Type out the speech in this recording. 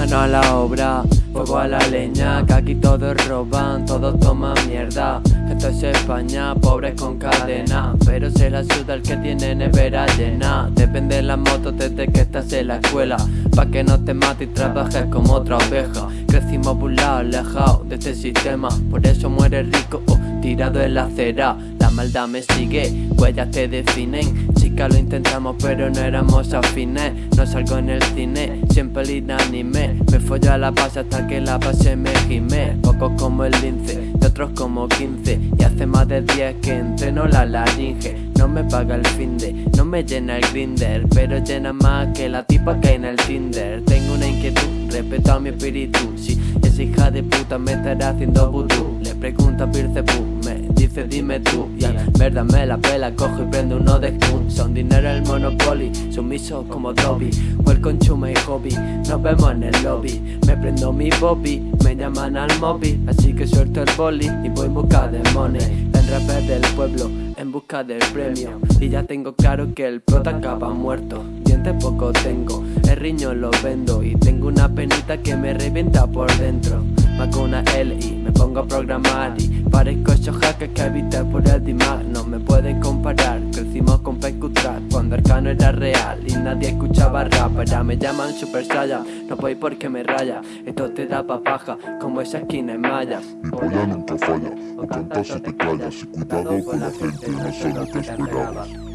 Mano a la obra, fuego a la leña Que aquí todos roban, todos toman mierda. Esto es España, pobres con cadena. Pero se la suda el que tiene nevera llena. Depende de la moto desde que estás en la escuela. Pa' que no te mates y trabajes como otra oveja. Crecimos burlados, alejados de este sistema. Por eso muere rico, tirado en la acera. La maldad me sigue, huellas te definen. Chica lo intentamos pero no éramos afines. No salgo en el cine, siempre el inanime Me follo a la paz hasta que la base me gime. Pocos como el lince, de otros como 15 Y hace más de 10 que entreno la laringe. No me paga el fin de, no me llena el grinder. Pero llena más que la tipa que hay en el Tinder. Tengo una inquietud, respeto a mi espíritu. Si esa hija de puta me estará haciendo vudú Le pregunto a Pircepu, me dice dime tú Y a verdad me la pela, cojo y prendo uno de Kun. Son dinero el Monopoly, sumiso como Dobby. Welcome to my hobby, nos vemos en el lobby. Me prendo mi bobby, me llaman al móvil. Así que suelto el boli y voy en busca de money. El rapper del pueblo, en busca del premio. Y ya tengo claro que el prota acaba muerto. Dientes poco tengo, el riño lo vendo. Y tengo una penita que me revienta por dentro con una L y me pongo a programar Y parezco esos hackers que habité por el Dimag No me pueden comparar, crecimos con Track Cuando Arcano era real y nadie escuchaba rap. Ahora me llaman Super Saiyan, no voy porque me raya. Esto te da papaja, como esa esquina en malla Mi polla nunca falla, o cantas si te callas Y cuidado con la gente, no sé lo que esperabas